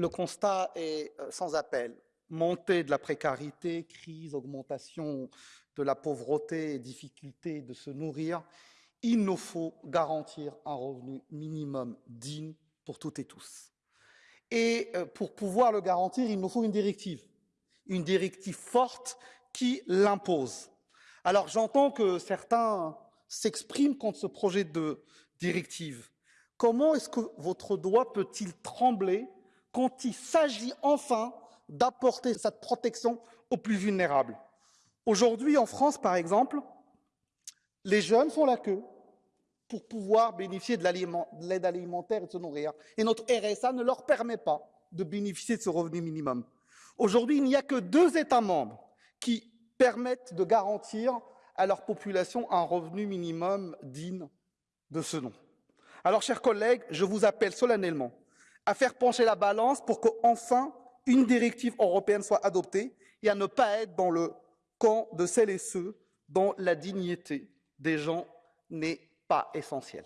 Le constat est euh, sans appel. Montée de la précarité, crise, augmentation de la pauvreté et difficulté de se nourrir, il nous faut garantir un revenu minimum digne pour toutes et tous. Et euh, pour pouvoir le garantir, il nous faut une directive, une directive forte qui l'impose. Alors j'entends que certains s'expriment contre ce projet de directive. Comment est-ce que votre doigt peut-il trembler quand il s'agit enfin d'apporter cette protection aux plus vulnérables. Aujourd'hui, en France, par exemple, les jeunes font la queue pour pouvoir bénéficier de l'aide alimentaire et de se nourrir. Et notre RSA ne leur permet pas de bénéficier de ce revenu minimum. Aujourd'hui, il n'y a que deux États membres qui permettent de garantir à leur population un revenu minimum digne de ce nom. Alors, chers collègues, je vous appelle solennellement à faire pencher la balance pour qu'enfin une directive européenne soit adoptée et à ne pas être dans le camp de celles et ceux dont la dignité des gens n'est pas essentielle.